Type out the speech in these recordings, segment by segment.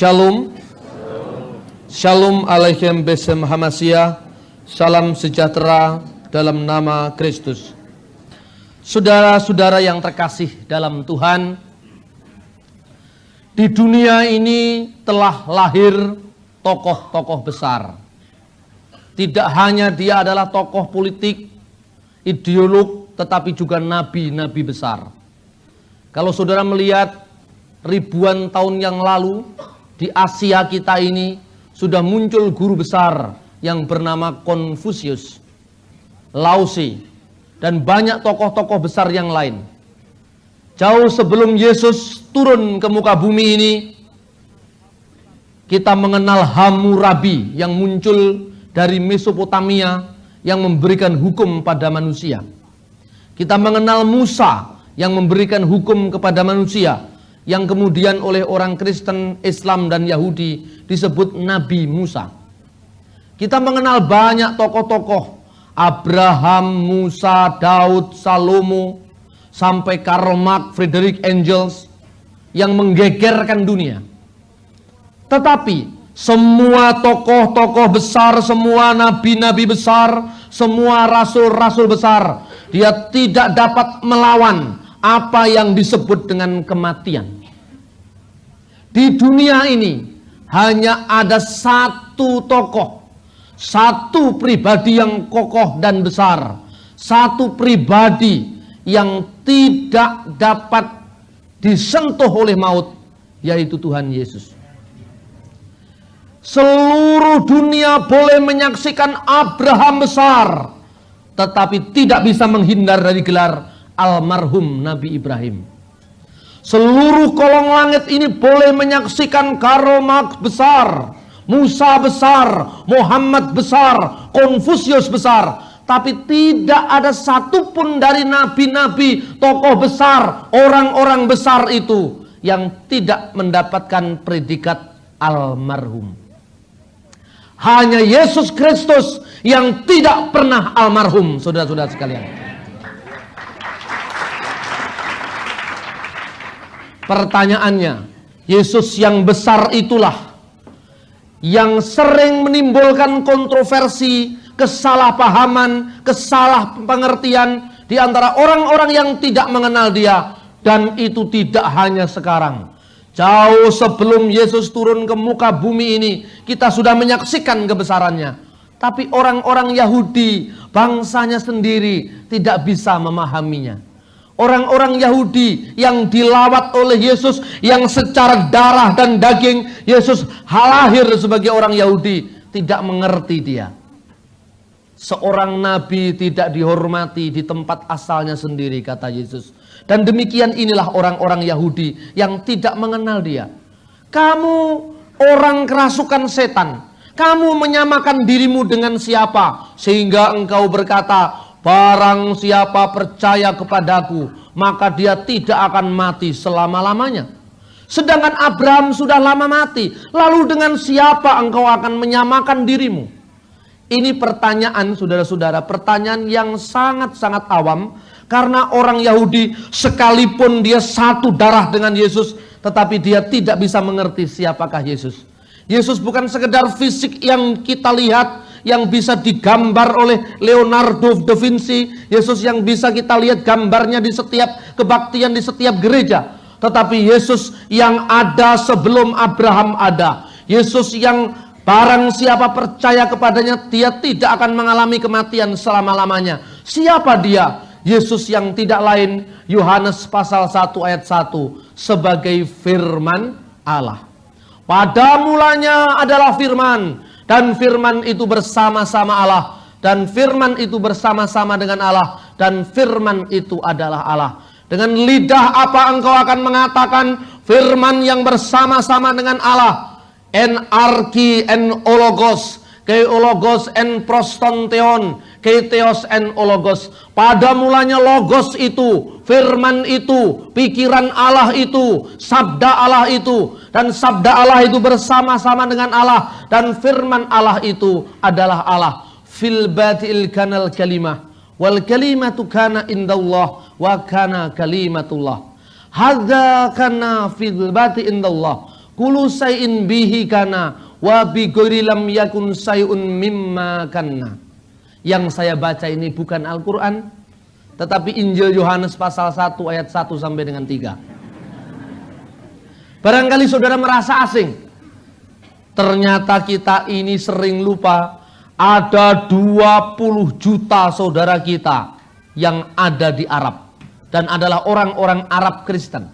Shalom. Shalom alaikum besem hamasia. Salam sejahtera dalam nama Kristus. Saudara-saudara yang terkasih dalam Tuhan, di dunia ini telah lahir tokoh-tokoh besar. Tidak hanya dia adalah tokoh politik, ideolog, tetapi juga nabi-nabi besar. Kalau saudara melihat ribuan tahun yang lalu di Asia kita ini sudah muncul guru besar yang bernama Konfusius, Laozi, dan banyak tokoh-tokoh besar yang lain. Jauh sebelum Yesus turun ke muka bumi ini, kita mengenal Hammurabi yang muncul dari Mesopotamia yang memberikan hukum pada manusia. Kita mengenal Musa yang memberikan hukum kepada manusia yang kemudian oleh orang Kristen, Islam dan Yahudi disebut Nabi Musa. Kita mengenal banyak tokoh-tokoh Abraham, Musa, Daud, Salomo sampai Karl Marx, Frederick Engels yang menggegerkan dunia. Tetapi semua tokoh-tokoh besar, semua nabi-nabi besar, semua rasul-rasul besar, dia tidak dapat melawan apa yang disebut dengan kematian. Di dunia ini hanya ada satu tokoh, satu pribadi yang kokoh dan besar, satu pribadi yang tidak dapat disentuh oleh maut, yaitu Tuhan Yesus. Seluruh dunia boleh menyaksikan Abraham besar, tetapi tidak bisa menghindar dari gelar almarhum Nabi Ibrahim. Seluruh kolong langit ini boleh menyaksikan Karomak besar, Musa besar, Muhammad besar, Konfusius besar. Tapi tidak ada satupun dari nabi-nabi, tokoh besar, orang-orang besar itu yang tidak mendapatkan predikat almarhum. Hanya Yesus Kristus yang tidak pernah almarhum, saudara-saudara sekalian. Pertanyaannya, Yesus yang besar itulah yang sering menimbulkan kontroversi, kesalahpahaman, kesalahpengertian di antara orang-orang yang tidak mengenal dia dan itu tidak hanya sekarang. Jauh sebelum Yesus turun ke muka bumi ini, kita sudah menyaksikan kebesarannya. Tapi orang-orang Yahudi, bangsanya sendiri, tidak bisa memahaminya. Orang-orang Yahudi yang dilawat oleh Yesus yang secara darah dan daging Yesus halahir sebagai orang Yahudi tidak mengerti dia. Seorang nabi tidak dihormati di tempat asalnya sendiri kata Yesus. Dan demikian inilah orang-orang Yahudi yang tidak mengenal dia. Kamu orang kerasukan setan. Kamu menyamakan dirimu dengan siapa sehingga engkau berkata Barang siapa percaya kepadaku, maka dia tidak akan mati selama-lamanya. Sedangkan Abraham sudah lama mati. Lalu dengan siapa engkau akan menyamakan dirimu? Ini pertanyaan saudara-saudara, pertanyaan yang sangat-sangat awam. Karena orang Yahudi sekalipun dia satu darah dengan Yesus, tetapi dia tidak bisa mengerti siapakah Yesus. Yesus bukan sekedar fisik yang kita lihat, yang bisa digambar oleh Leonardo da Vinci, Yesus yang bisa kita lihat gambarnya di setiap kebaktian di setiap gereja. Tetapi Yesus yang ada sebelum Abraham ada. Yesus yang barang siapa percaya kepadanya dia tidak akan mengalami kematian selama-lamanya. Siapa dia? Yesus yang tidak lain Yohanes pasal 1 ayat 1 sebagai firman Allah. Pada mulanya adalah firman dan firman itu bersama-sama Allah dan firman itu bersama-sama dengan Allah dan firman itu adalah Allah. Dengan lidah apa engkau akan mengatakan firman yang bersama-sama dengan Allah? Enarki en ologos, ke ologos en prostonteon, Keteos en ologos. Pada mulanya logos itu, firman itu, pikiran Allah itu, sabda Allah itu. Dan sabda Allah itu bersama-sama dengan Allah. Dan firman Allah itu adalah Allah. Fil batil kanal kalimah. Wal kalimatu kana indallah wa kana kalimatullah. Hadza kana fil bati indallah. Kulu sayin bihi kana wa bi lam yakun sayun mimma kana. Yang saya baca ini bukan Al-Qur'an tetapi Injil Yohanes pasal 1 ayat 1 sampai dengan 3. Barangkali saudara merasa asing. Ternyata kita ini sering lupa ada 20 juta saudara kita yang ada di Arab dan adalah orang-orang Arab Kristen.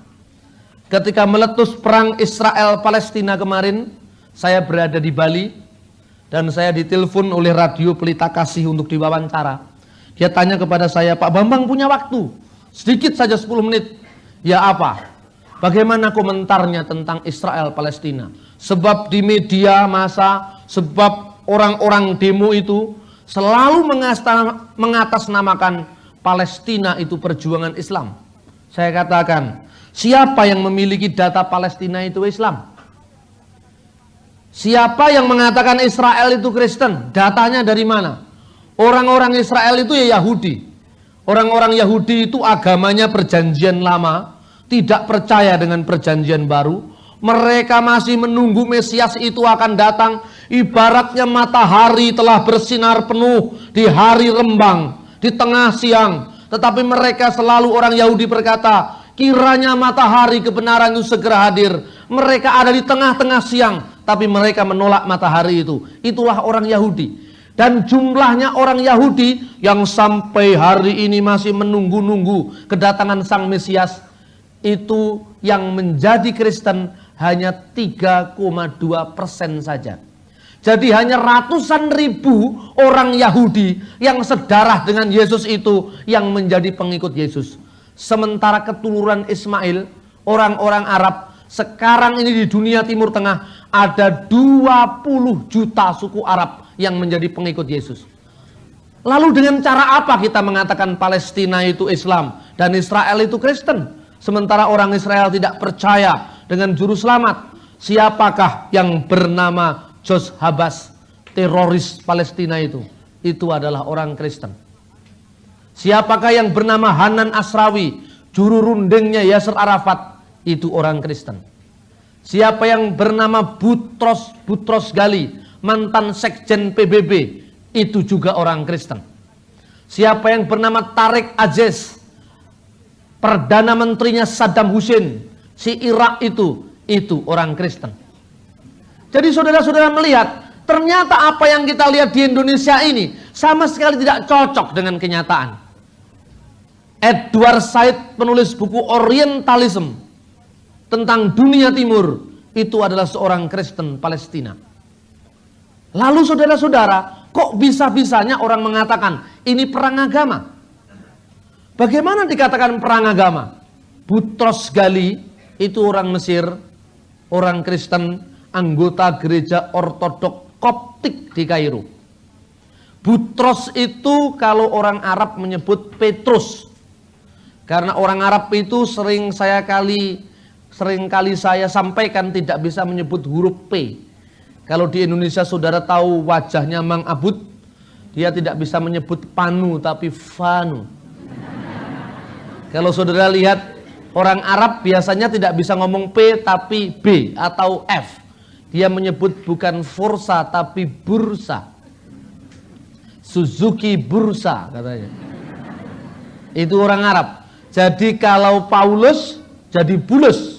Ketika meletus perang Israel Palestina kemarin, saya berada di Bali dan saya ditelepon oleh radio Pelita Kasih untuk diwawancara. Dia tanya kepada saya, Pak Bambang punya waktu, sedikit saja 10 menit. Ya apa? Bagaimana komentarnya tentang Israel Palestina? Sebab di media masa, sebab orang-orang demo itu selalu mengatasnamakan Palestina itu perjuangan Islam. Saya katakan, Siapa yang memiliki data Palestina itu Islam? Siapa yang mengatakan Israel itu Kristen? Datanya dari mana? Orang-orang Israel itu ya Yahudi. Orang-orang Yahudi itu agamanya perjanjian lama, tidak percaya dengan perjanjian baru. Mereka masih menunggu Mesias itu akan datang. Ibaratnya matahari telah bersinar penuh di hari rembang, di tengah siang. Tetapi mereka selalu orang Yahudi berkata, Kiranya matahari kebenaran itu segera hadir. Mereka ada di tengah-tengah siang, tapi mereka menolak matahari itu. Itulah orang Yahudi. Dan jumlahnya orang Yahudi yang sampai hari ini masih menunggu-nunggu kedatangan Sang Mesias itu yang menjadi Kristen hanya 3,2 persen saja. Jadi hanya ratusan ribu orang Yahudi yang sedarah dengan Yesus itu yang menjadi pengikut Yesus. Sementara keturunan Ismail, orang-orang Arab, sekarang ini di dunia Timur Tengah ada 20 juta suku Arab yang menjadi pengikut Yesus. Lalu dengan cara apa kita mengatakan Palestina itu Islam dan Israel itu Kristen? Sementara orang Israel tidak percaya dengan juru selamat. Siapakah yang bernama Jos Habas, teroris Palestina itu? Itu adalah orang Kristen. Siapakah yang bernama Hanan Asrawi, juru rundingnya Yasser Arafat, itu orang Kristen. Siapa yang bernama Butros Butros Gali, mantan sekjen PBB, itu juga orang Kristen. Siapa yang bernama Tarik Aziz, Perdana Menterinya Saddam Hussein, si Irak itu, itu orang Kristen. Jadi saudara-saudara melihat, ternyata apa yang kita lihat di Indonesia ini sama sekali tidak cocok dengan kenyataan. Edward Said penulis buku Orientalism tentang dunia timur itu adalah seorang Kristen Palestina. Lalu saudara-saudara, kok bisa-bisanya orang mengatakan ini perang agama? Bagaimana dikatakan perang agama? Butros Gali itu orang Mesir, orang Kristen, anggota gereja ortodok Koptik di Kairo. Butros itu kalau orang Arab menyebut Petrus. Karena orang Arab itu sering saya kali sering kali saya sampaikan tidak bisa menyebut huruf P. Kalau di Indonesia saudara tahu wajahnya Mang Abud, dia tidak bisa menyebut panu tapi fanu. Kalau saudara lihat orang Arab biasanya tidak bisa ngomong P tapi B atau F. Dia menyebut bukan Forsa tapi Bursa. Suzuki Bursa katanya. Itu orang Arab. Jadi kalau Paulus jadi bulus.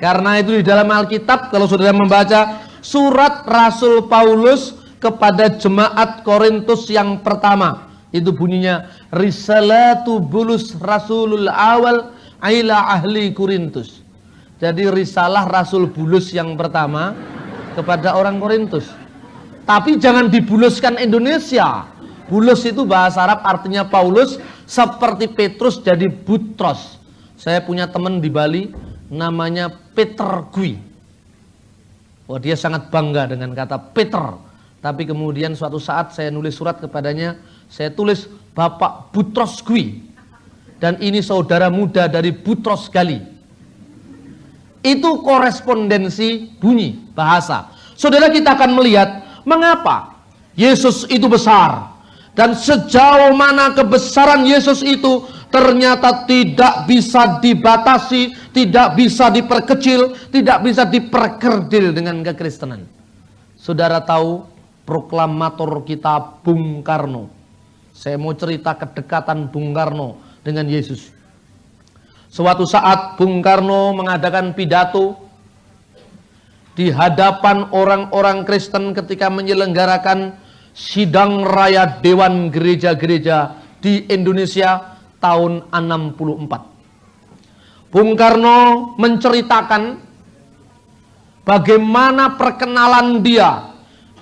Karena itu di dalam Alkitab kalau saudara membaca surat Rasul Paulus kepada jemaat Korintus yang pertama itu bunyinya risalatu bulus rasulul awal aila ahli Korintus. Jadi risalah Rasul Bulus yang pertama kepada orang Korintus. Tapi jangan dibuluskan Indonesia. Bulus itu bahasa Arab artinya Paulus seperti Petrus jadi Butros. Saya punya teman di Bali namanya Peter Gui. Wah dia sangat bangga dengan kata Peter. Tapi kemudian suatu saat saya nulis surat kepadanya, saya tulis Bapak Butros Gui. Dan ini saudara muda dari Butros Gali. Itu korespondensi bunyi, bahasa. Saudara kita akan melihat mengapa Yesus itu besar dan sejauh mana kebesaran Yesus itu ternyata tidak bisa dibatasi, tidak bisa diperkecil, tidak bisa diperkerdil dengan kekristenan. Saudara tahu proklamator kita Bung Karno. Saya mau cerita kedekatan Bung Karno dengan Yesus. Suatu saat Bung Karno mengadakan pidato di hadapan orang-orang Kristen ketika menyelenggarakan sidang raya Dewan Gereja-Gereja di Indonesia tahun 64. Bung Karno menceritakan bagaimana perkenalan dia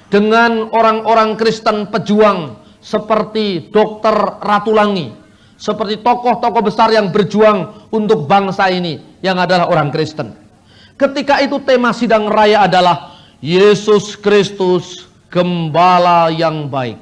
dengan orang-orang Kristen pejuang seperti Dr. Ratulangi, seperti tokoh-tokoh besar yang berjuang untuk bangsa ini yang adalah orang Kristen. Ketika itu tema sidang raya adalah Yesus Kristus gembala yang baik.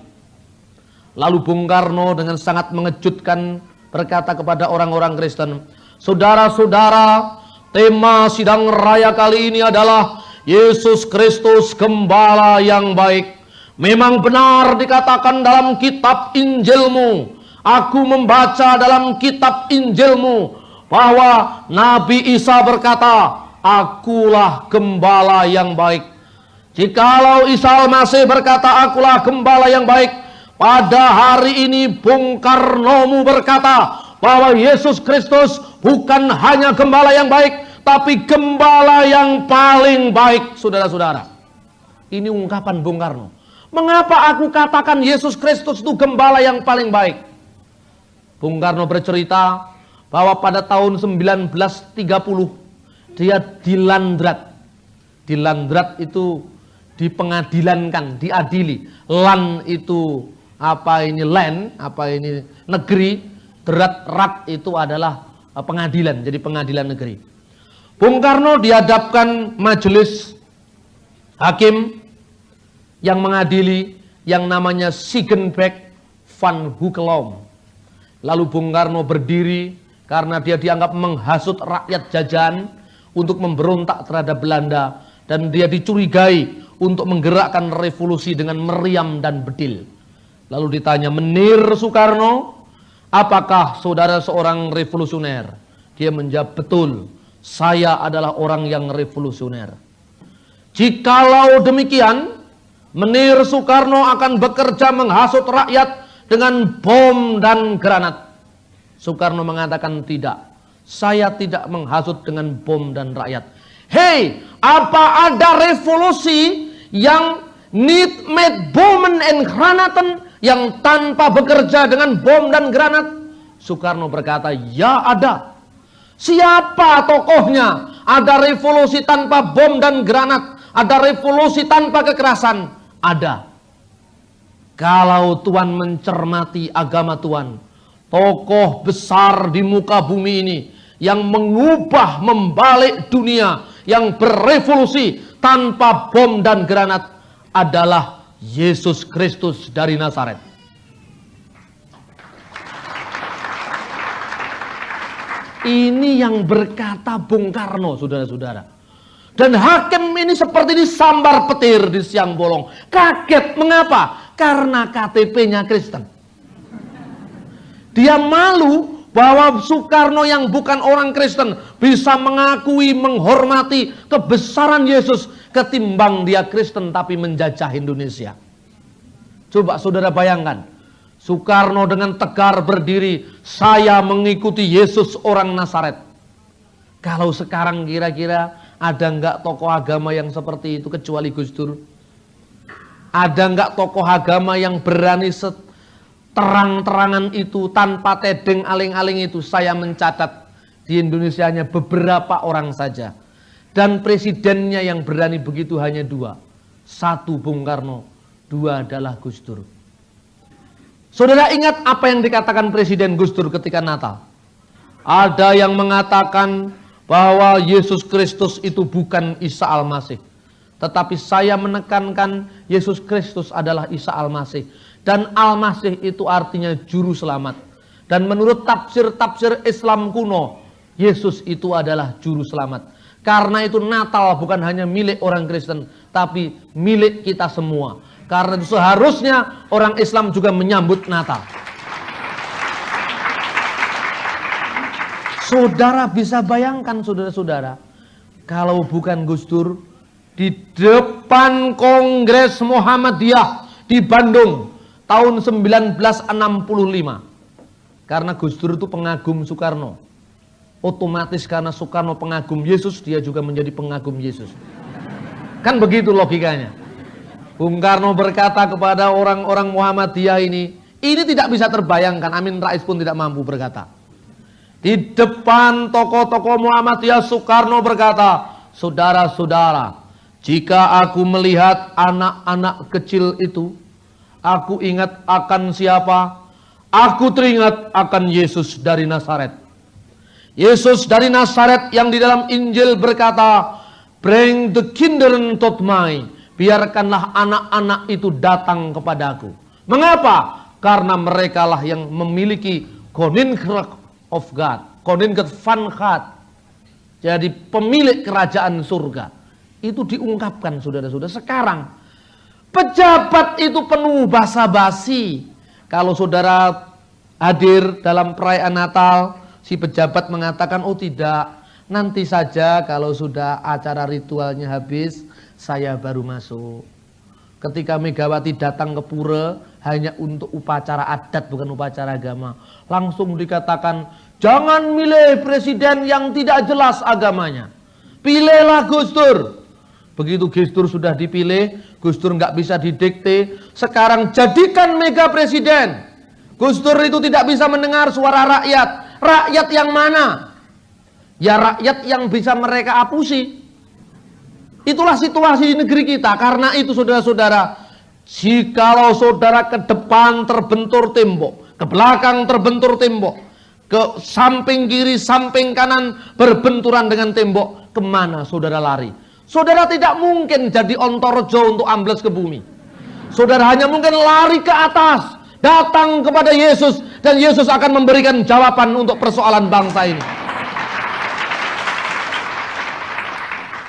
Lalu Bung Karno dengan sangat mengejutkan berkata kepada orang-orang Kristen, Saudara-saudara, tema sidang raya kali ini adalah Yesus Kristus gembala yang baik. Memang benar dikatakan dalam kitab Injilmu. Aku membaca dalam kitab Injilmu bahwa Nabi Isa berkata, Akulah gembala yang baik. Jikalau Isa masih berkata akulah gembala yang baik, pada hari ini Bung Karnomu berkata bahwa Yesus Kristus bukan hanya gembala yang baik, tapi gembala yang paling baik, saudara-saudara. Ini ungkapan Bung Karno. Mengapa aku katakan Yesus Kristus itu gembala yang paling baik? Bung Karno bercerita bahwa pada tahun 1930 dia dilandrat. Dilandrat itu dipengadilankan, diadili. Lan itu apa ini land, apa ini negeri, derat rat itu adalah uh, pengadilan, jadi pengadilan negeri. Bung Karno dihadapkan majelis hakim yang mengadili yang namanya Sigenbeck van Hukelom. Lalu Bung Karno berdiri karena dia dianggap menghasut rakyat jajan untuk memberontak terhadap Belanda dan dia dicurigai untuk menggerakkan revolusi dengan meriam dan bedil. Lalu ditanya, Menir Soekarno, apakah saudara seorang revolusioner? Dia menjawab, betul, saya adalah orang yang revolusioner. Jikalau demikian, Menir Soekarno akan bekerja menghasut rakyat dengan bom dan granat. Soekarno mengatakan tidak. Saya tidak menghasut dengan bom dan rakyat. Hei, apa ada revolusi yang need made bomben and granaten yang tanpa bekerja dengan bom dan granat? Soekarno berkata, ya ada. Siapa tokohnya? Ada revolusi tanpa bom dan granat. Ada revolusi tanpa kekerasan. Ada. Kalau Tuhan mencermati agama Tuhan, tokoh besar di muka bumi ini yang mengubah membalik dunia, yang berevolusi tanpa bom dan granat adalah Yesus Kristus dari Nazaret. Ini yang berkata Bung Karno, saudara-saudara. Dan hakim ini seperti disambar petir di siang bolong. Kaget, mengapa? Karena KTP-nya Kristen. Dia malu bahwa Soekarno yang bukan orang Kristen bisa mengakui, menghormati kebesaran Yesus ketimbang dia Kristen tapi menjajah Indonesia. Coba saudara bayangkan, Soekarno dengan tegar berdiri, saya mengikuti Yesus orang Nazaret. Kalau sekarang kira-kira ada nggak tokoh agama yang seperti itu kecuali Gus Dur? Ada nggak tokoh agama yang berani terang-terangan itu tanpa tedeng aling-aling itu saya mencatat di Indonesia hanya beberapa orang saja dan presidennya yang berani begitu hanya dua. Satu Bung Karno dua adalah Gus Dur. Saudara ingat apa yang dikatakan Presiden Gus Dur ketika Natal? Ada yang mengatakan bahwa Yesus Kristus itu bukan Isa Al-Masih. Tetapi saya menekankan Yesus Kristus adalah Isa Al-Masih. Dan Al-Masih itu artinya juru selamat. Dan menurut tafsir-tafsir Islam kuno, Yesus itu adalah juru selamat. Karena itu Natal bukan hanya milik orang Kristen, tapi milik kita semua. Karena itu seharusnya orang Islam juga menyambut Natal. Saudara bisa bayangkan saudara-saudara, kalau bukan Gus Dur, di depan Kongres Muhammadiyah di Bandung tahun 1965. Karena Gus Dur itu pengagum Soekarno. Otomatis karena Soekarno pengagum Yesus, dia juga menjadi pengagum Yesus. Kan begitu logikanya. Bung Karno berkata kepada orang-orang Muhammadiyah ini, ini tidak bisa terbayangkan, Amin Rais pun tidak mampu berkata. Di depan tokoh-tokoh Muhammadiyah Soekarno berkata, Saudara-saudara, jika aku melihat anak-anak kecil itu, aku ingat akan siapa? Aku teringat akan Yesus dari Nazaret. Yesus dari Nazaret yang di dalam Injil berkata, Bring the kindern to me. Biarkanlah anak-anak itu datang kepadaku. Mengapa? Karena mereka lah yang memiliki Koninkrach of God. Koninkrach van God. Jadi pemilik kerajaan surga. Itu diungkapkan saudara-saudara. Sekarang pejabat itu penuh basa-basi. Kalau saudara hadir dalam perayaan Natal, si pejabat mengatakan, oh tidak, Nanti saja kalau sudah acara ritualnya habis, saya baru masuk. Ketika Megawati datang ke pura hanya untuk upacara adat bukan upacara agama. Langsung dikatakan, jangan milih presiden yang tidak jelas agamanya. Pilihlah Gus Dur. Begitu Gus Dur sudah dipilih, Gus Dur nggak bisa didikte. Sekarang jadikan mega presiden. Gus Dur itu tidak bisa mendengar suara rakyat. Rakyat yang mana? Ya rakyat yang bisa mereka apusi. Itulah situasi di negeri kita. Karena itu saudara-saudara, jikalau saudara ke depan terbentur tembok, ke belakang terbentur tembok, ke samping kiri, samping kanan berbenturan dengan tembok, ke mana saudara lari? Saudara tidak mungkin jadi ontorjo untuk ambles ke bumi. Saudara hanya mungkin lari ke atas, datang kepada Yesus, dan Yesus akan memberikan jawaban untuk persoalan bangsa ini.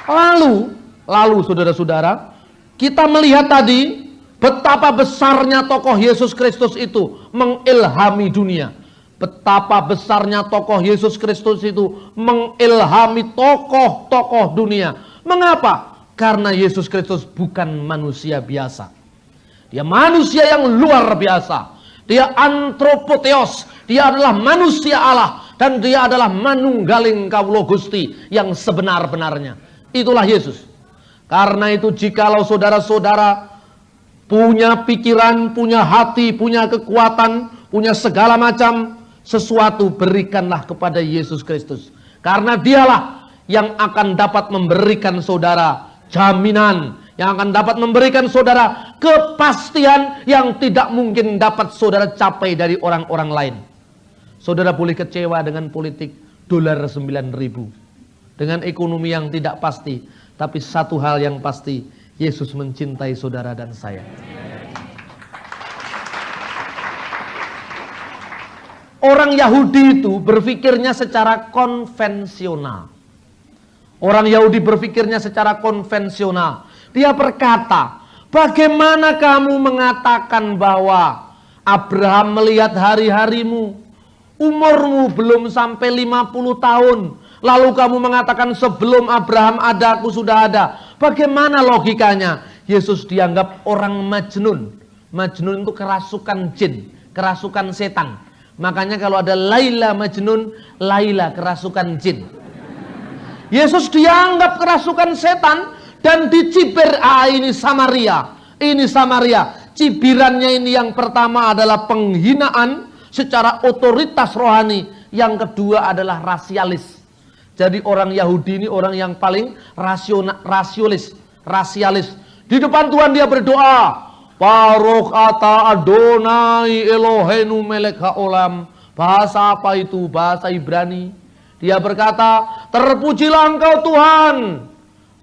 Lalu, lalu saudara-saudara, kita melihat tadi betapa besarnya tokoh Yesus Kristus itu mengilhami dunia. Betapa besarnya tokoh Yesus Kristus itu mengilhami tokoh-tokoh dunia. Mengapa? Karena Yesus Kristus bukan manusia biasa. Dia manusia yang luar biasa. Dia antropoteos. Dia adalah manusia Allah. Dan dia adalah manunggaling kaulo gusti yang sebenar-benarnya. Itulah Yesus. Karena itu jikalau saudara-saudara punya pikiran, punya hati, punya kekuatan, punya segala macam sesuatu berikanlah kepada Yesus Kristus. Karena dialah yang akan dapat memberikan saudara jaminan, yang akan dapat memberikan saudara kepastian yang tidak mungkin dapat saudara capai dari orang-orang lain. Saudara boleh kecewa dengan politik dolar 9000 dengan ekonomi yang tidak pasti. Tapi satu hal yang pasti, Yesus mencintai saudara dan saya. Orang Yahudi itu berpikirnya secara konvensional. Orang Yahudi berpikirnya secara konvensional. Dia berkata, bagaimana kamu mengatakan bahwa Abraham melihat hari-harimu, umurmu belum sampai 50 tahun, Lalu kamu mengatakan sebelum Abraham ada, aku sudah ada. Bagaimana logikanya? Yesus dianggap orang majnun. Majnun itu kerasukan jin, kerasukan setan. Makanya kalau ada Laila Majnun, Laila kerasukan jin. Yesus dianggap kerasukan setan dan dicibir, ah ini Samaria. Ini Samaria. Cibirannya ini yang pertama adalah penghinaan secara otoritas rohani. Yang kedua adalah rasialis jadi orang Yahudi ini orang yang paling rasional, rasiolis, rasialis. Di depan Tuhan dia berdoa, Baruch ata Adonai Elohenu melek haolam. Bahasa apa itu? Bahasa Ibrani. Dia berkata, terpujilah engkau Tuhan,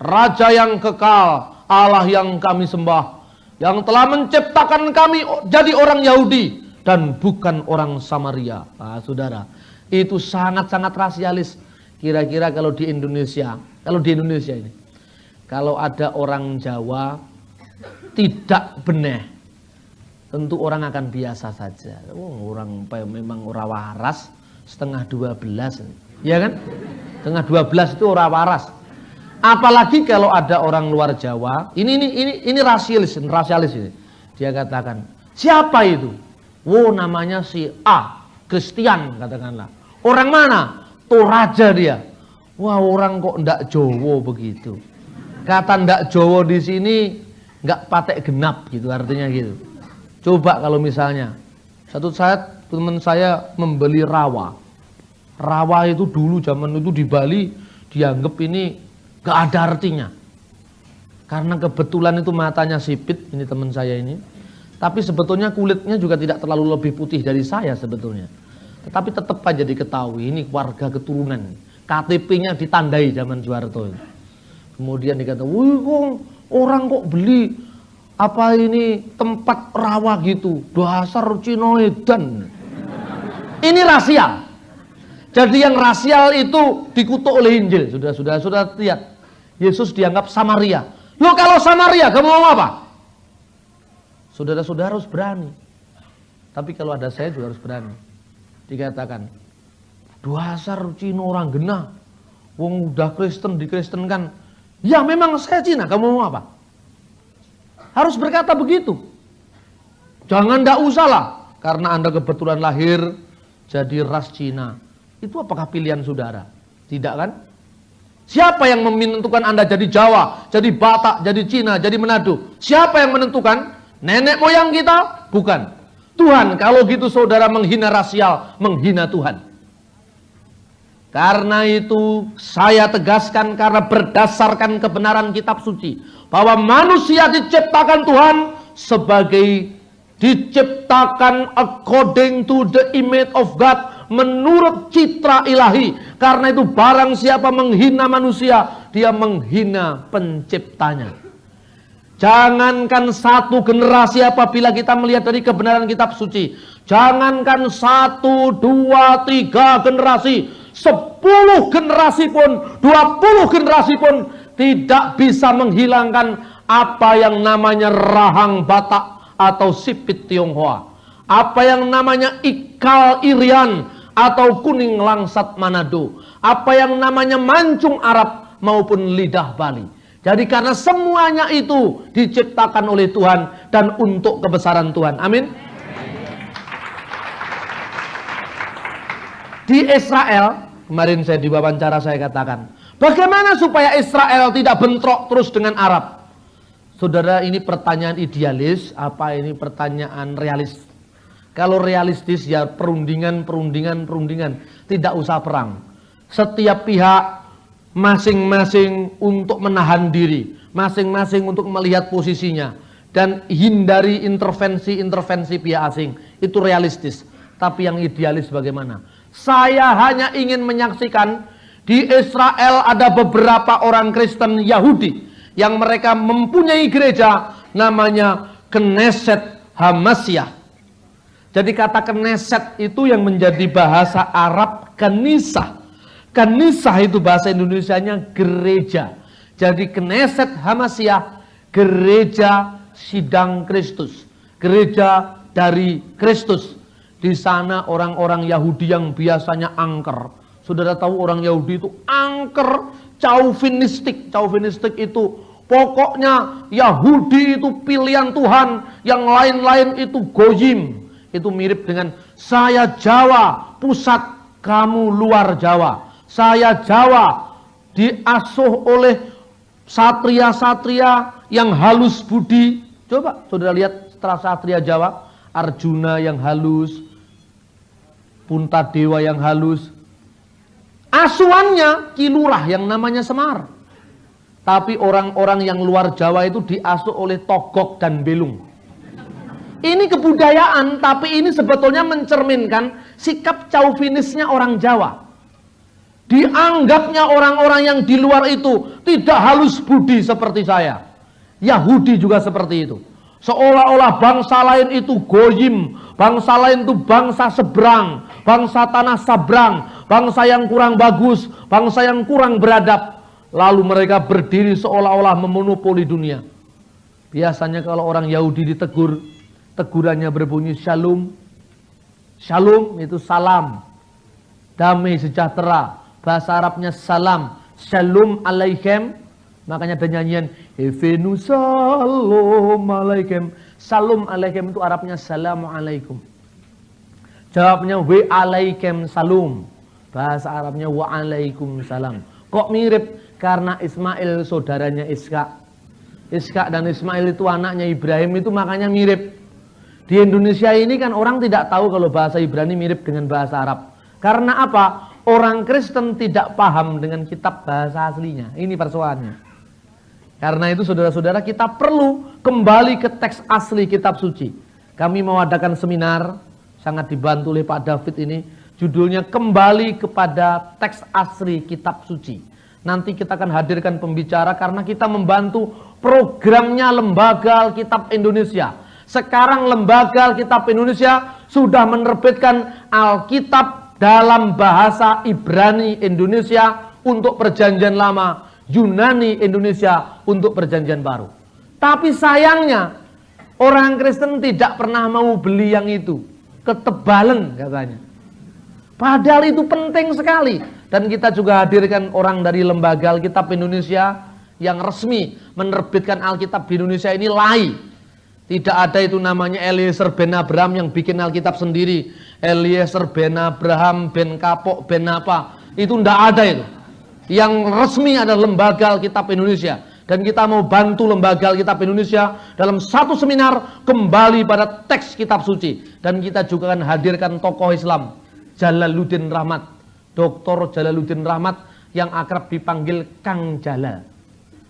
Raja yang kekal, Allah yang kami sembah, yang telah menciptakan kami jadi orang Yahudi dan bukan orang Samaria. Nah, saudara, itu sangat-sangat rasialis. Kira-kira kalau di Indonesia, kalau di Indonesia ini, kalau ada orang Jawa tidak benar, tentu orang akan biasa saja. Oh, orang memang orang waras, setengah 12. Ya kan? Setengah 12 itu orang waras. Apalagi kalau ada orang luar Jawa, ini ini ini ini rasialis, rasialis ini. Dia katakan, "Siapa itu?" "Oh, namanya si A, Kristen," katakanlah. "Orang mana?" "Toraja dia." Wah, orang kok ndak Jowo begitu. Kata ndak Jowo di sini nggak patek genap gitu artinya gitu. Coba kalau misalnya satu saat teman saya membeli rawa. Rawa itu dulu zaman itu di Bali dianggap ini gak ada artinya. Karena kebetulan itu matanya sipit, ini teman saya ini. Tapi sebetulnya kulitnya juga tidak terlalu lebih putih dari saya sebetulnya. Tetapi tetap aja diketahui ini warga keturunan. KTP-nya ditandai zaman Soeharto. Kemudian dikata, wih kok orang kok beli apa ini tempat rawa gitu dasar cinoedan ini rasial jadi yang rasial itu dikutuk oleh Injil sudah sudah sudah lihat Yesus dianggap Samaria lo kalau Samaria kamu mau apa saudara-saudara harus berani tapi kalau ada saya juga harus berani dikatakan dasar Cino orang genah wong udah Kristen dikristenkan ya memang saya Cina kamu mau apa harus berkata begitu. Jangan ndak usah lah. Karena Anda kebetulan lahir jadi ras Cina. Itu apakah pilihan saudara? Tidak kan? Siapa yang menentukan Anda jadi Jawa, jadi Batak, jadi Cina, jadi Manado? Siapa yang menentukan? Nenek moyang kita? Bukan. Tuhan, kalau gitu saudara menghina rasial, menghina Tuhan. Karena itu saya tegaskan karena berdasarkan kebenaran kitab suci bahwa manusia diciptakan Tuhan sebagai diciptakan according to the image of God menurut citra ilahi karena itu barang siapa menghina manusia dia menghina penciptanya jangankan satu generasi apabila kita melihat dari kebenaran kitab suci jangankan satu dua tiga generasi sepuluh generasi pun dua puluh generasi pun tidak bisa menghilangkan apa yang namanya rahang Batak atau sipit Tionghoa. Apa yang namanya ikal Irian atau kuning langsat Manado. Apa yang namanya mancung Arab maupun lidah Bali. Jadi karena semuanya itu diciptakan oleh Tuhan dan untuk kebesaran Tuhan. Amin. Di Israel, kemarin saya di wawancara saya katakan, Bagaimana supaya Israel tidak bentrok terus dengan Arab? Saudara, ini pertanyaan idealis, apa ini pertanyaan realis? Kalau realistis ya perundingan, perundingan, perundingan. Tidak usah perang. Setiap pihak masing-masing untuk menahan diri. Masing-masing untuk melihat posisinya. Dan hindari intervensi-intervensi pihak asing. Itu realistis. Tapi yang idealis bagaimana? Saya hanya ingin menyaksikan di Israel ada beberapa orang Kristen Yahudi yang mereka mempunyai gereja namanya Knesset Hamasyah. Jadi kata Knesset itu yang menjadi bahasa Arab Kenisah. Kenisah itu bahasa Indonesianya gereja. Jadi Knesset Hamasyah gereja sidang Kristus. Gereja dari Kristus. Di sana orang-orang Yahudi yang biasanya angker Saudara tahu orang Yahudi itu angker chauvinistik. Chauvinistik itu pokoknya Yahudi itu pilihan Tuhan, yang lain-lain itu gojim. Itu mirip dengan saya Jawa, pusat kamu luar Jawa. Saya Jawa diasuh oleh satria-satria yang halus budi. Coba saudara lihat setelah satria Jawa, Arjuna yang halus, Puntadewa yang halus, Asuhannya kilurah yang namanya Semar. Tapi orang-orang yang luar Jawa itu diasuh oleh Togok dan Belung. Ini kebudayaan, tapi ini sebetulnya mencerminkan sikap chauvinisnya orang Jawa. Dianggapnya orang-orang yang di luar itu tidak halus budi seperti saya. Yahudi juga seperti itu. Seolah-olah bangsa lain itu goyim, bangsa lain itu bangsa seberang, bangsa tanah sabrang, bangsa yang kurang bagus, bangsa yang kurang beradab. Lalu mereka berdiri seolah-olah memonopoli dunia. Biasanya kalau orang Yahudi ditegur, tegurannya berbunyi shalom. Shalom itu salam. damai sejahtera. Bahasa Arabnya salam, shalom alaikum. Makanya ada nyanyian Evenu salam alaikum. Salam alaikum itu Arabnya alaikum. Jawabnya wa alaikum salam. Bahasa Arabnya wa alaikum salam. Kok mirip? Karena Ismail saudaranya Iska. Iska dan Ismail itu anaknya Ibrahim itu makanya mirip. Di Indonesia ini kan orang tidak tahu kalau bahasa Ibrani mirip dengan bahasa Arab. Karena apa? Orang Kristen tidak paham dengan kitab bahasa aslinya. Ini persoalannya. Karena itu saudara-saudara kita perlu kembali ke teks asli kitab suci. Kami mau adakan seminar sangat dibantu oleh Pak David ini. Judulnya kembali kepada teks asli kitab suci. Nanti kita akan hadirkan pembicara karena kita membantu programnya Lembaga Alkitab Indonesia. Sekarang Lembaga Alkitab Indonesia sudah menerbitkan Alkitab dalam bahasa Ibrani Indonesia untuk perjanjian lama, Yunani Indonesia untuk perjanjian baru. Tapi sayangnya orang Kristen tidak pernah mau beli yang itu ketebalan katanya. Padahal itu penting sekali. Dan kita juga hadirkan orang dari Lembaga Alkitab Indonesia yang resmi menerbitkan Alkitab di Indonesia ini lai. Tidak ada itu namanya Eliezer ben Abraham yang bikin Alkitab sendiri. Eliezer ben Abraham, ben Kapok, ben apa. Itu tidak ada itu. Yang resmi adalah Lembaga Alkitab Indonesia dan kita mau bantu lembaga Alkitab Indonesia dalam satu seminar kembali pada teks kitab suci dan kita juga akan hadirkan tokoh Islam Jalaluddin Rahmat Dr. Jalaluddin Rahmat yang akrab dipanggil Kang Jalal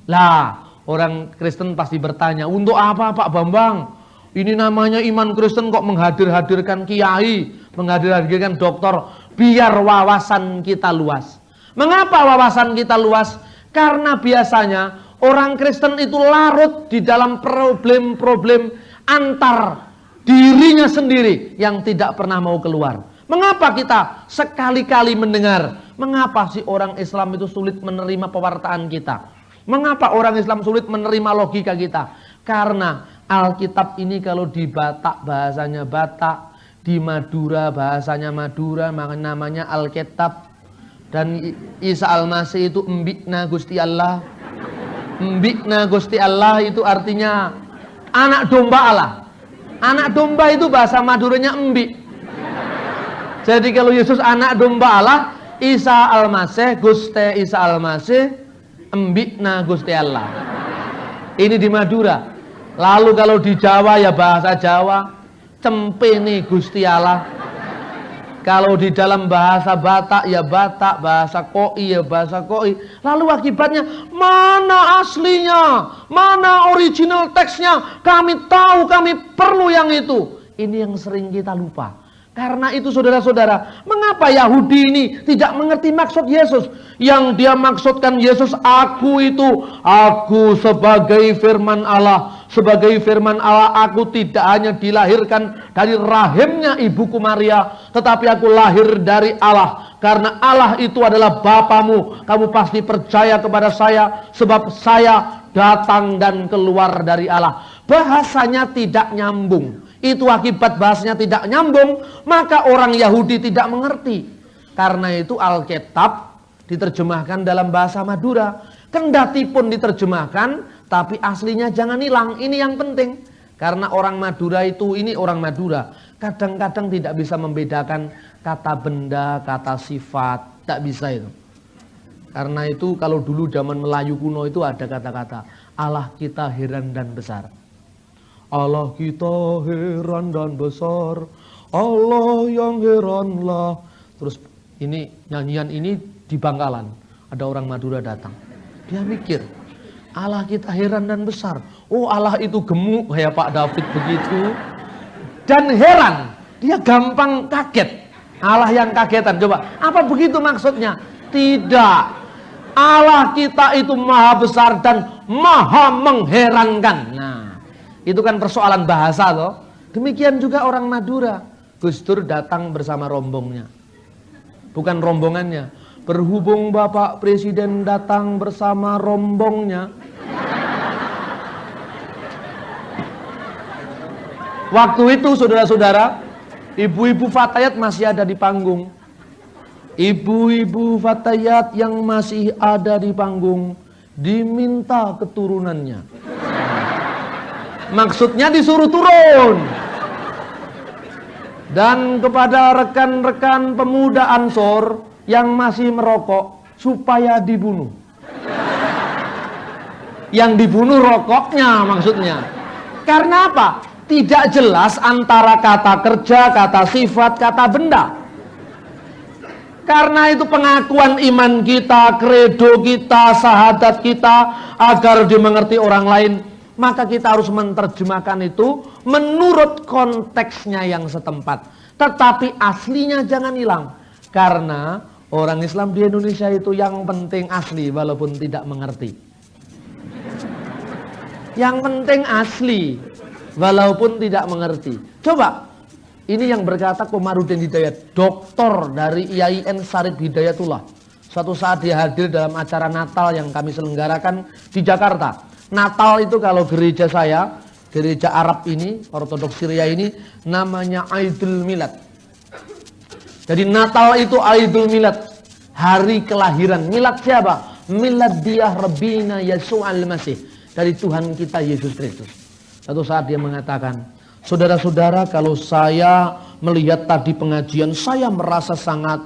lah orang Kristen pasti bertanya untuk apa Pak Bambang? Ini namanya iman Kristen kok menghadir-hadirkan kiai menghadir-hadirkan dokter biar wawasan kita luas. Mengapa wawasan kita luas? Karena biasanya Orang Kristen itu larut di dalam problem-problem antar dirinya sendiri yang tidak pernah mau keluar. Mengapa kita sekali-kali mendengar, mengapa sih orang Islam itu sulit menerima pewartaan kita? Mengapa orang Islam sulit menerima logika kita? Karena Alkitab ini kalau di Batak bahasanya Batak, di Madura bahasanya Madura, namanya Alkitab. Dan Isa Al-Masih itu embikna Gusti Allah Mbikna Gusti Allah itu artinya anak domba Allah. Anak domba itu bahasa Maduranya embik. Jadi kalau Yesus anak domba Allah, Isa Al-Masih, Gusti Isa Al-Masih, embikna Gusti Allah. Ini di Madura. Lalu kalau di Jawa ya bahasa Jawa, cempene Gusti Allah. Kalau di dalam bahasa Batak ya Batak, bahasa Koi ya bahasa Koi. Lalu akibatnya mana aslinya? Mana original teksnya? Kami tahu kami perlu yang itu. Ini yang sering kita lupa. Karena itu saudara-saudara, mengapa Yahudi ini tidak mengerti maksud Yesus? Yang dia maksudkan Yesus, aku itu, aku sebagai firman Allah. Sebagai firman Allah, aku tidak hanya dilahirkan dari rahimnya ibuku Maria, tetapi aku lahir dari Allah. Karena Allah itu adalah Bapamu, kamu pasti percaya kepada saya, sebab saya datang dan keluar dari Allah. Bahasanya tidak nyambung itu akibat bahasanya tidak nyambung, maka orang Yahudi tidak mengerti. Karena itu Alkitab diterjemahkan dalam bahasa Madura. Kendati pun diterjemahkan, tapi aslinya jangan hilang. Ini yang penting. Karena orang Madura itu, ini orang Madura, kadang-kadang tidak bisa membedakan kata benda, kata sifat. Tak bisa itu. Karena itu kalau dulu zaman Melayu kuno itu ada kata-kata Allah kita heran dan besar. Allah kita heran dan besar. Allah yang heranlah Terus ini nyanyian ini di Bangkalan. Ada orang Madura datang. Dia mikir Allah kita heran dan besar. Oh Allah itu gemuk kayak Pak David begitu. Dan heran Dia gampang kaget. Allah yang kagetan Coba. Apa begitu maksudnya? Tidak. Allah kita itu maha besar dan maha mengherankan itu kan persoalan bahasa loh. Demikian juga orang Madura. Gus Dur datang bersama rombongnya. Bukan rombongannya. Berhubung Bapak Presiden datang bersama rombongnya. Waktu itu saudara-saudara, ibu-ibu Fatayat masih ada di panggung. Ibu-ibu fatayat yang masih ada di panggung diminta keturunannya. Maksudnya disuruh turun. Dan kepada rekan-rekan pemuda Ansor yang masih merokok supaya dibunuh. Yang dibunuh rokoknya maksudnya. Karena apa? Tidak jelas antara kata kerja, kata sifat, kata benda. Karena itu pengakuan iman kita, kredo kita, sahadat kita agar dimengerti orang lain, maka kita harus menerjemahkan itu menurut konteksnya yang setempat. Tetapi aslinya jangan hilang. Karena orang Islam di Indonesia itu yang penting asli walaupun tidak mengerti. Yang penting asli walaupun tidak mengerti. Coba ini yang berkata Komarudin Hidayat, doktor dari IAIN Sarif Hidayatullah. Suatu saat dia hadir dalam acara Natal yang kami selenggarakan di Jakarta. Natal itu kalau gereja saya, gereja Arab ini, Ortodoks Syria ini, namanya Aidul Milad. Jadi Natal itu Aidul Milad, hari kelahiran. Milad siapa? Milad dia Rabbina Yesus al-Masih. Dari Tuhan kita Yesus Kristus. Satu saat dia mengatakan, Saudara-saudara, kalau saya melihat tadi pengajian, saya merasa sangat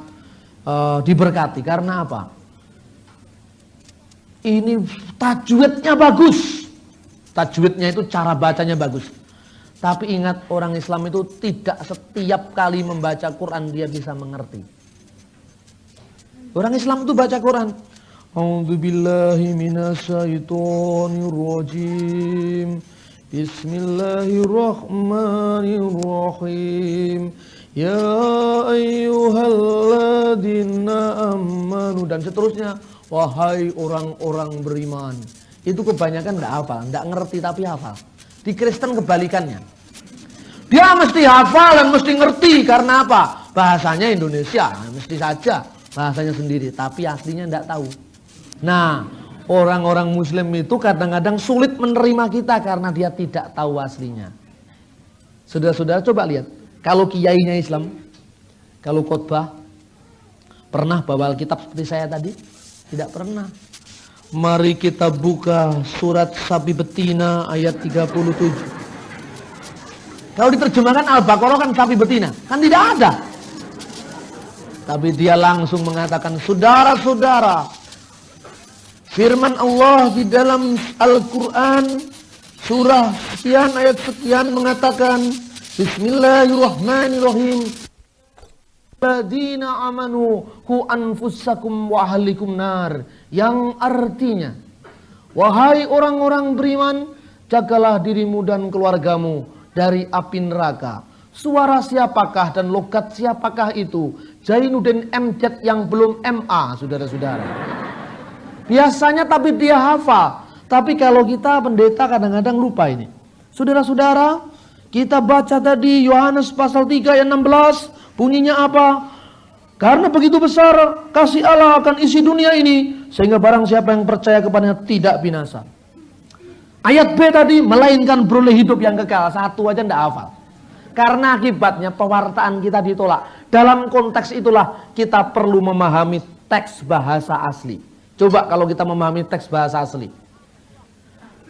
uh, diberkati. Karena apa? Ini tajwidnya bagus. Tajwidnya itu cara bacanya bagus. Tapi ingat orang Islam itu tidak setiap kali membaca Quran dia bisa mengerti. Orang Islam itu baca Quran. A'udzubillahi minasyaitonirrajim. Bismillahirrahmanirrahim Ya ayyuhalladzina amanu Dan seterusnya Wahai orang-orang beriman Itu kebanyakan tidak hafal Tidak ngerti tapi hafal Di Kristen kebalikannya Dia mesti hafal dan mesti ngerti Karena apa? Bahasanya Indonesia Mesti saja bahasanya sendiri Tapi aslinya tidak tahu Nah Orang-orang muslim itu kadang-kadang sulit menerima kita karena dia tidak tahu aslinya. Saudara-saudara coba lihat. Kalau kiainya Islam, kalau khotbah, pernah bawa Alkitab seperti saya tadi? Tidak pernah. Mari kita buka surat sapi betina ayat 37. Kalau diterjemahkan Al-Baqarah kan sapi betina. Kan tidak ada. Tapi dia langsung mengatakan, saudara-saudara, Firman Allah di dalam Al-Quran surah sekian ayat sekian mengatakan Bismillahirrahmanirrahim Ladina amanu hu anfusakum wa ahlikum nar yang artinya wahai orang-orang beriman jagalah dirimu dan keluargamu dari api neraka suara siapakah dan logat siapakah itu Jainuddin MZ yang belum MA saudara-saudara Biasanya tapi dia hafal. Tapi kalau kita pendeta kadang-kadang lupa ini. Saudara-saudara, kita baca tadi Yohanes pasal 3 ayat 16. Bunyinya apa? Karena begitu besar kasih Allah akan isi dunia ini. Sehingga barang siapa yang percaya kepadanya tidak binasa. Ayat B tadi, melainkan beroleh hidup yang kekal. Satu aja tidak hafal. Karena akibatnya pewartaan kita ditolak. Dalam konteks itulah kita perlu memahami teks bahasa asli. Coba kalau kita memahami teks bahasa asli.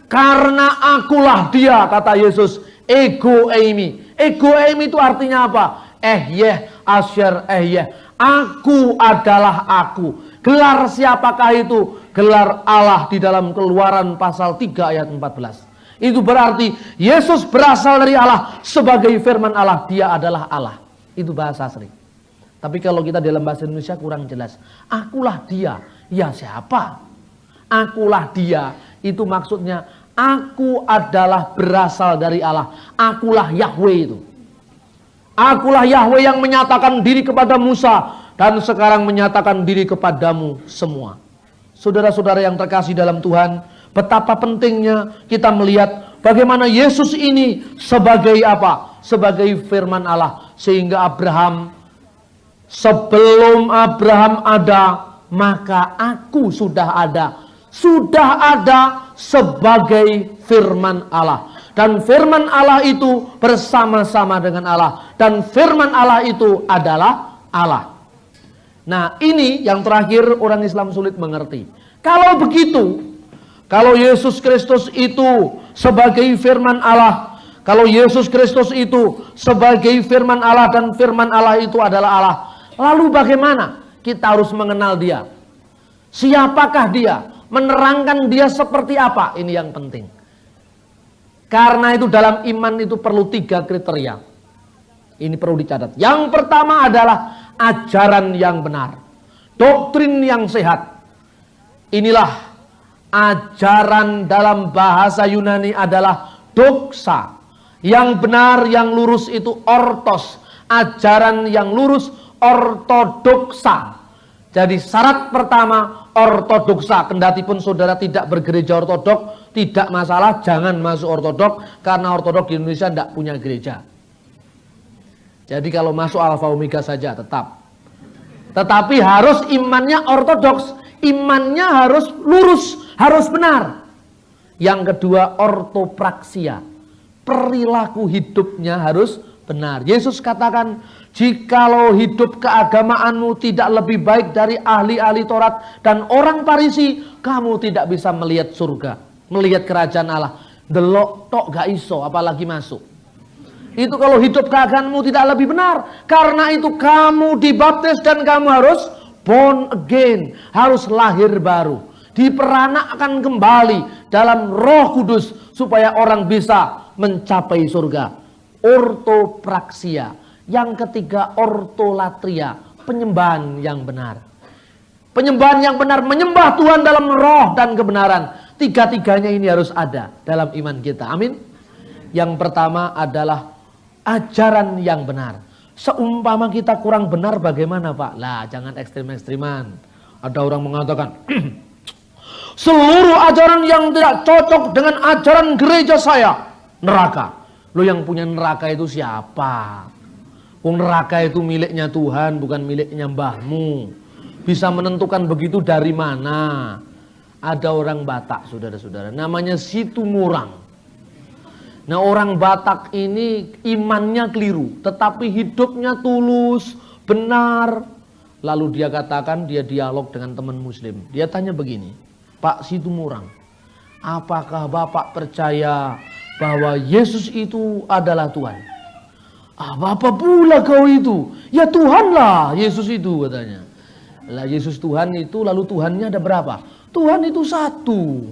Karena akulah dia, kata Yesus. Ego eimi. Ego eimi itu artinya apa? Eh yeh, asyar eh yeh. Aku adalah aku. Gelar siapakah itu? Gelar Allah di dalam keluaran pasal 3 ayat 14. Itu berarti Yesus berasal dari Allah sebagai firman Allah. Dia adalah Allah. Itu bahasa asli. Tapi kalau kita dalam bahasa Indonesia kurang jelas. Akulah dia Ya siapa? Akulah dia. Itu maksudnya aku adalah berasal dari Allah. Akulah Yahweh itu. Akulah Yahweh yang menyatakan diri kepada Musa dan sekarang menyatakan diri kepadamu semua. Saudara-saudara yang terkasih dalam Tuhan, betapa pentingnya kita melihat bagaimana Yesus ini sebagai apa? Sebagai firman Allah sehingga Abraham sebelum Abraham ada maka aku sudah ada. Sudah ada sebagai firman Allah. Dan firman Allah itu bersama-sama dengan Allah. Dan firman Allah itu adalah Allah. Nah ini yang terakhir orang Islam sulit mengerti. Kalau begitu, kalau Yesus Kristus itu sebagai firman Allah, kalau Yesus Kristus itu sebagai firman Allah dan firman Allah itu adalah Allah, lalu bagaimana kita harus mengenal dia? Siapakah dia? Menerangkan dia seperti apa? Ini yang penting. Karena itu dalam iman itu perlu tiga kriteria. Ini perlu dicatat. Yang pertama adalah ajaran yang benar. Doktrin yang sehat. Inilah ajaran dalam bahasa Yunani adalah doksa. Yang benar, yang lurus itu ortos. Ajaran yang lurus ortodoksa. Jadi syarat pertama ortodoksa. Kendati pun saudara tidak bergereja ortodok, tidak masalah, jangan masuk ortodok karena ortodok di Indonesia tidak punya gereja. Jadi kalau masuk alfa omega saja tetap. Tetapi harus imannya ortodoks, imannya harus lurus, harus benar. Yang kedua ortopraksia, perilaku hidupnya harus benar. Yesus katakan, jikalau hidup keagamaanmu tidak lebih baik dari ahli-ahli Taurat dan orang Parisi, kamu tidak bisa melihat surga melihat kerajaan Allah. Delok tok gak iso apalagi masuk. Itu kalau hidup keagamanmu tidak lebih benar. Karena itu kamu dibaptis dan kamu harus born again. Harus lahir baru. Diperanakkan kembali dalam roh kudus. Supaya orang bisa mencapai surga. Ortopraksia. Yang ketiga ortolatria. Penyembahan yang benar. Penyembahan yang benar. Menyembah Tuhan dalam roh dan kebenaran Tiga-tiganya ini harus ada dalam iman kita. Amin. Yang pertama adalah ajaran yang benar. Seumpama kita kurang benar bagaimana Pak? Lah jangan ekstrim-ekstriman. Ada orang mengatakan, seluruh ajaran yang tidak cocok dengan ajaran gereja saya, neraka. Lo yang punya neraka itu siapa? Wong neraka itu miliknya Tuhan, bukan miliknya mbahmu. Bisa menentukan begitu dari mana? ada orang Batak, saudara-saudara, namanya Situ Murang. Nah orang Batak ini imannya keliru, tetapi hidupnya tulus, benar. Lalu dia katakan dia dialog dengan teman muslim. Dia tanya begini, Pak Situ Murang, apakah Bapak percaya bahwa Yesus itu adalah Tuhan? Apa pula kau itu? Ya Tuhanlah Yesus itu katanya. Lah Yesus Tuhan itu lalu Tuhannya ada berapa? Tuhan itu satu.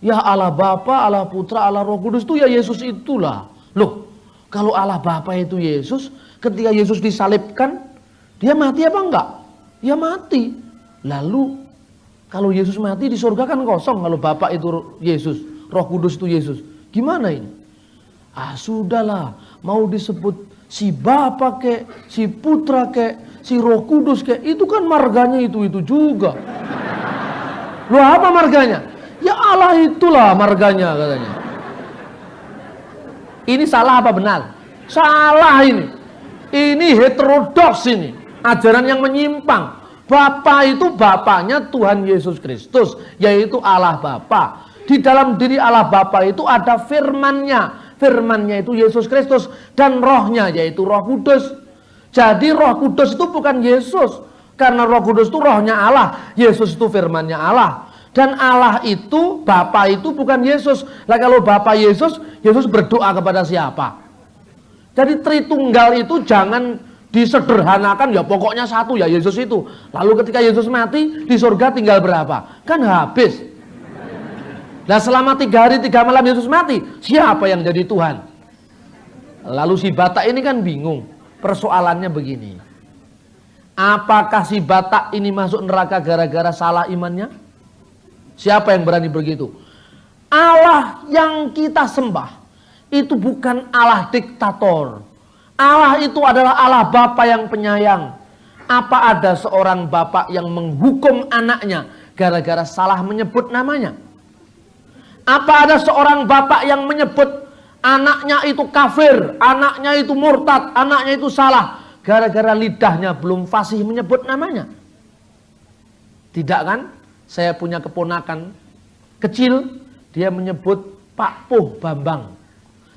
Ya Allah Bapa, Allah Putra, Allah Roh Kudus itu ya Yesus itulah. Loh, kalau Allah Bapa itu Yesus, ketika Yesus disalibkan, dia mati apa enggak? Ya mati. Lalu kalau Yesus mati di surga kan kosong kalau Bapa itu Yesus, Roh Kudus itu Yesus. Gimana ini? Ah sudahlah, mau disebut si Bapa ke, si Putra ke, si Roh Kudus ke, itu kan marganya itu-itu juga. Lu apa marganya? Ya Allah itulah marganya katanya. Ini salah apa benar? Salah ini. Ini heterodoks ini. Ajaran yang menyimpang. Bapa itu bapaknya Tuhan Yesus Kristus. Yaitu Allah Bapa. Di dalam diri Allah Bapa itu ada firmannya. Firmannya itu Yesus Kristus. Dan rohnya yaitu roh kudus. Jadi roh kudus itu bukan Yesus. Karena roh kudus itu rohnya Allah. Yesus itu firmannya Allah. Dan Allah itu, Bapa itu bukan Yesus. Lah kalau Bapa Yesus, Yesus berdoa kepada siapa? Jadi Tritunggal itu jangan disederhanakan ya pokoknya satu ya Yesus itu. Lalu ketika Yesus mati di surga tinggal berapa? Kan habis. Nah selama tiga hari tiga malam Yesus mati, siapa yang jadi Tuhan? Lalu si Batak ini kan bingung. Persoalannya begini. Apakah si Batak ini masuk neraka gara-gara salah imannya? Siapa yang berani begitu? Allah yang kita sembah itu bukan Allah diktator. Allah itu adalah Allah Bapa yang penyayang. Apa ada seorang bapak yang menghukum anaknya gara-gara salah menyebut namanya? Apa ada seorang bapak yang menyebut anaknya itu kafir, anaknya itu murtad, anaknya itu salah gara-gara lidahnya belum fasih menyebut namanya. Tidak kan? Saya punya keponakan kecil, dia menyebut Pak Puh Bambang.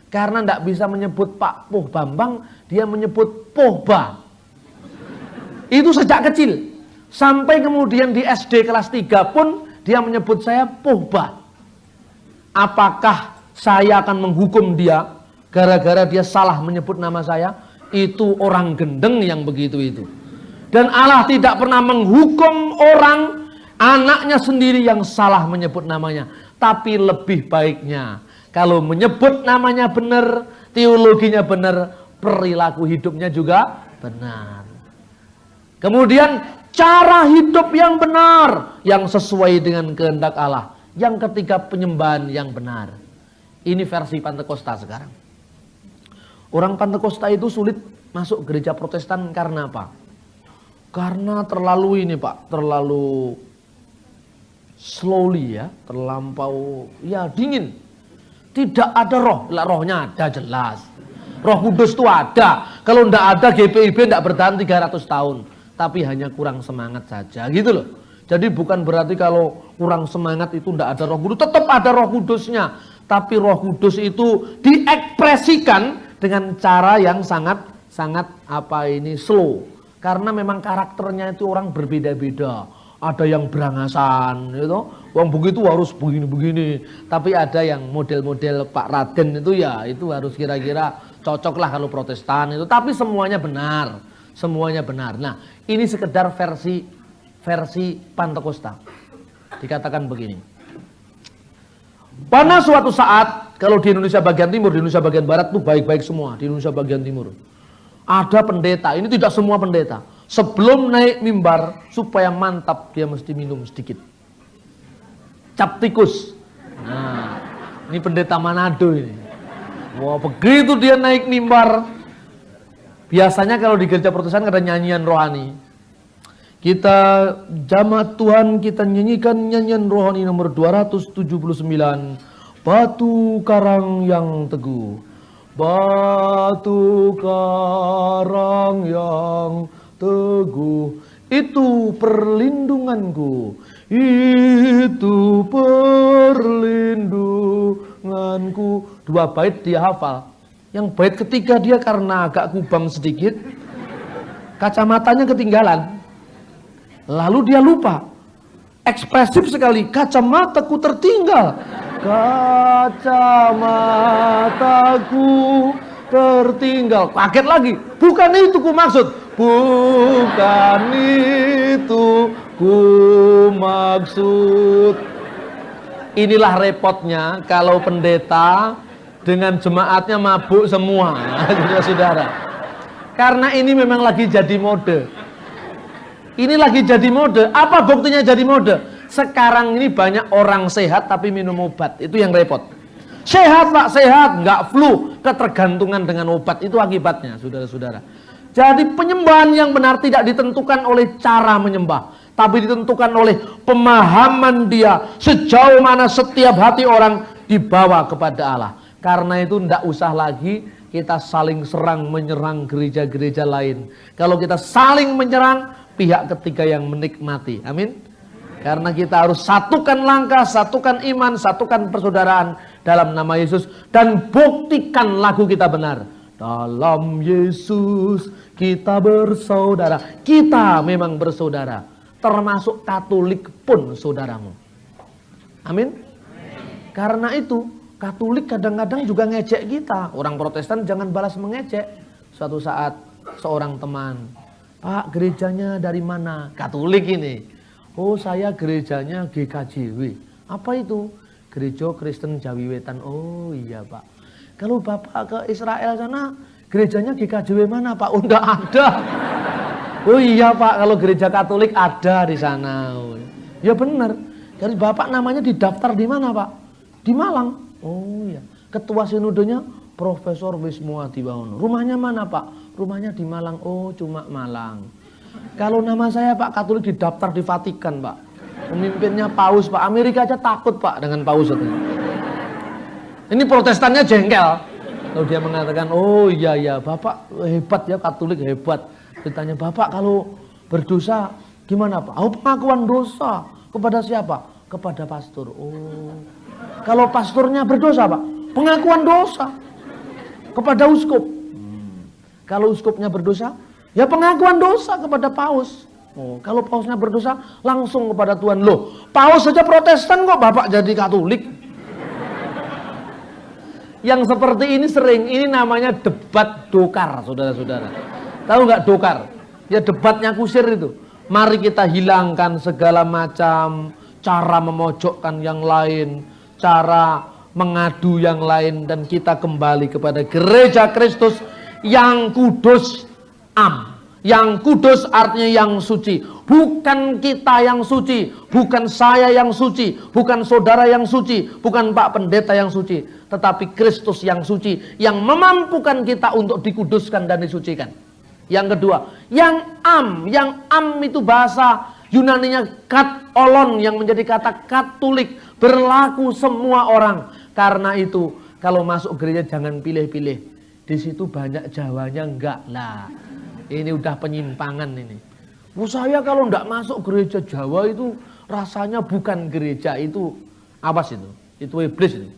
Karena tidak bisa menyebut Pak Puh Bambang, dia menyebut Pohba. Itu sejak kecil. Sampai kemudian di SD kelas 3 pun dia menyebut saya pohba. Apakah saya akan menghukum dia gara-gara dia salah menyebut nama saya? Itu orang gendeng yang begitu itu. Dan Allah tidak pernah menghukum orang anaknya sendiri yang salah menyebut namanya. Tapi lebih baiknya kalau menyebut namanya benar, teologinya benar, perilaku hidupnya juga benar. Kemudian cara hidup yang benar yang sesuai dengan kehendak Allah. Yang ketiga penyembahan yang benar. Ini versi Pantekosta sekarang. Orang Pantekosta itu sulit masuk gereja Protestan karena apa? Karena terlalu ini Pak, terlalu slowly ya, terlampau ya dingin. Tidak ada roh, lah rohnya ada jelas. Roh Kudus itu ada. Kalau tidak ada GPIB tidak bertahan 300 tahun tapi hanya kurang semangat saja gitu loh. Jadi bukan berarti kalau kurang semangat itu tidak ada roh kudus, tetap ada roh kudusnya. Tapi roh kudus itu diekspresikan dengan cara yang sangat sangat apa ini slow. Karena memang karakternya itu orang berbeda-beda. Ada yang berangasan gitu. Wong begitu harus begini-begini. Tapi ada yang model-model Pak Raden itu ya itu harus kira-kira cocok lah kalau protestan itu. Tapi semuanya benar. Semuanya benar. Nah ini sekedar versi versi Pantekosta. Dikatakan begini. Pada suatu saat, kalau di Indonesia bagian timur, di Indonesia bagian barat tuh baik-baik semua. Di Indonesia bagian timur. Ada pendeta, ini tidak semua pendeta. Sebelum naik mimbar, supaya mantap, dia mesti minum sedikit. Cap tikus. Nah, ini pendeta Manado ini. Wah, begitu dia naik mimbar, Biasanya kalau di gereja Protestan ada nyanyian rohani. Kita jamaat Tuhan kita nyanyikan nyanyian rohani nomor 279 Batu karang yang teguh. Batu karang yang teguh Itu perlindunganku. Itu perlindunganku. Dua bait dia hafal. Yang bait ketiga dia karena agak kubang sedikit, kacamatanya ketinggalan. Lalu dia lupa. Ekspresif sekali, kacamataku tertinggal. Kacamataku tertinggal. Kaget lagi, bukan itu ku maksud. Bukan itu ku maksud. Inilah repotnya kalau pendeta dengan jemaatnya mabuk semua saudara karena ini memang lagi jadi mode ini lagi jadi mode. Apa buktinya jadi mode? Sekarang ini banyak orang sehat tapi minum obat. Itu yang repot. Sehat pak sehat. Nggak flu. Ketergantungan dengan obat. Itu akibatnya saudara-saudara. Jadi penyembahan yang benar tidak ditentukan oleh cara menyembah tapi ditentukan oleh pemahaman dia. Sejauh mana setiap hati orang dibawa kepada Allah. Karena itu tidak usah lagi kita saling serang menyerang gereja-gereja lain. Kalau kita saling menyerang pihak ketiga yang menikmati. Amin. Karena kita harus satukan langkah, satukan iman, satukan persaudaraan dalam nama Yesus dan buktikan lagu kita benar. Dalam Yesus kita bersaudara. Kita memang bersaudara. Termasuk Katolik pun saudaramu. Amin. Karena itu Katolik kadang-kadang juga ngecek kita. Orang Protestan jangan balas mengecek. Suatu saat seorang teman, Pak gerejanya dari mana? Katolik ini. Oh saya gerejanya GKJW. Apa itu? Gereja Kristen Jawi Wetan. Oh iya Pak. Kalau Bapak ke Israel sana, gerejanya GKJW mana Pak? Oh enggak ada. Oh iya Pak, kalau gereja Katolik ada di sana. Oh, ya benar. Jadi Bapak namanya didaftar di mana Pak? Di Malang. Oh iya. Ketua sinodenya Profesor Wismu Adiwangono. Rumahnya mana Pak? Rumahnya di Malang. Oh cuma Malang. Kalau nama saya Pak Katolik didaftar di Vatikan Pak. Pemimpinnya Paus Pak. Amerika aja takut Pak dengan Paus itu. Ini protestannya jengkel. Kalau dia mengatakan, oh iya iya Bapak hebat ya Katolik hebat. Ditanya Bapak kalau berdosa gimana Pak? Oh pengakuan dosa. Kepada siapa? Kepada pastor. Oh kalau pastornya berdosa, Pak, pengakuan dosa kepada uskup. Kalau uskupnya berdosa, ya pengakuan dosa kepada paus. Oh, kalau pausnya berdosa, langsung kepada Tuhan. Loh, paus saja protestan kok Bapak jadi katolik? Yang seperti ini sering, ini namanya debat dokar, saudara-saudara. Tahu nggak dokar? Ya debatnya kusir itu. Mari kita hilangkan segala macam cara memojokkan yang lain, cara mengadu yang lain, dan kita kembali kepada gereja Kristus yang kudus am yang kudus artinya yang suci. Bukan kita yang suci. Bukan saya yang suci. Bukan saudara yang suci. Bukan Pak Pendeta yang suci. Tetapi Kristus yang suci. Yang memampukan kita untuk dikuduskan dan disucikan. Yang kedua. Yang am. Yang am itu bahasa Yunaninya kat olon. Yang menjadi kata katolik. Berlaku semua orang. Karena itu kalau masuk gereja jangan pilih-pilih. Di situ banyak Jawanya enggak lah. Ini udah penyimpangan ini. Bu saya kalau enggak masuk gereja Jawa itu rasanya bukan gereja itu awas itu. Itu iblis itu.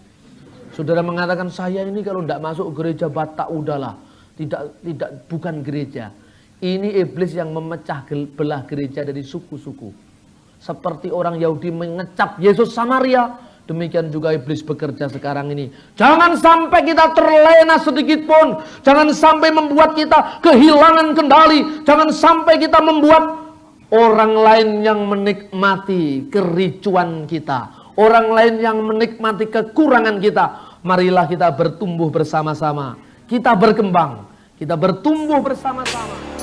Saudara mengatakan saya ini kalau enggak masuk gereja Batak udahlah. Tidak tidak bukan gereja. Ini iblis yang memecah belah gereja dari suku-suku. Seperti orang Yahudi mengecap Yesus Samaria, Demikian juga iblis bekerja sekarang ini. Jangan sampai kita terlena sedikit pun. Jangan sampai membuat kita kehilangan kendali. Jangan sampai kita membuat orang lain yang menikmati kericuan kita. Orang lain yang menikmati kekurangan kita. Marilah kita bertumbuh bersama-sama. Kita berkembang. Kita bertumbuh bersama-sama.